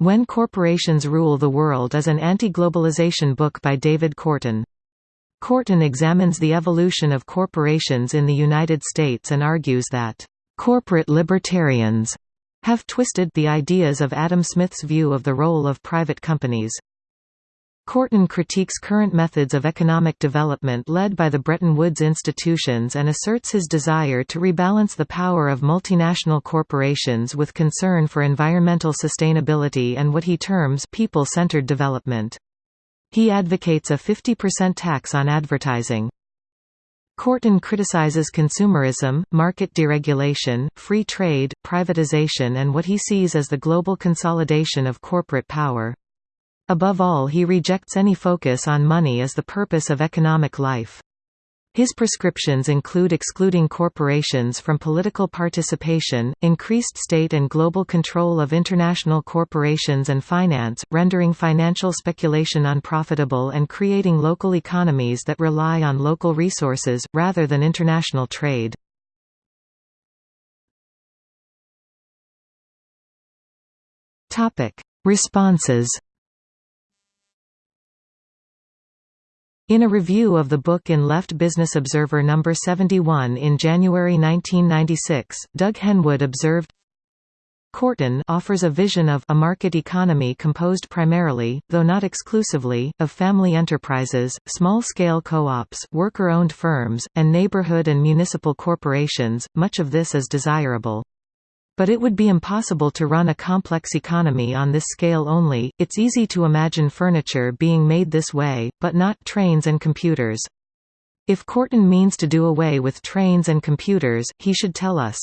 When Corporations Rule the World is an anti-globalization book by David Korten. Korten examines the evolution of corporations in the United States and argues that, "...corporate libertarians," have twisted the ideas of Adam Smith's view of the role of private companies. Korten critiques current methods of economic development led by the Bretton Woods institutions and asserts his desire to rebalance the power of multinational corporations with concern for environmental sustainability and what he terms people-centered development. He advocates a 50% tax on advertising. Korten criticizes consumerism, market deregulation, free trade, privatization and what he sees as the global consolidation of corporate power. Above all he rejects any focus on money as the purpose of economic life. His prescriptions include excluding corporations from political participation, increased state and global control of international corporations and finance, rendering financial speculation unprofitable and creating local economies that rely on local resources, rather than international trade. Responses In a review of the book in Left Business Observer No. 71 in January 1996, Doug Henwood observed, Korten offers a vision of a market economy composed primarily, though not exclusively, of family enterprises, small-scale co-ops, worker-owned firms, and neighborhood and municipal corporations. Much of this is desirable. But it would be impossible to run a complex economy on this scale only. It's easy to imagine furniture being made this way, but not trains and computers. If Korten means to do away with trains and computers, he should tell us.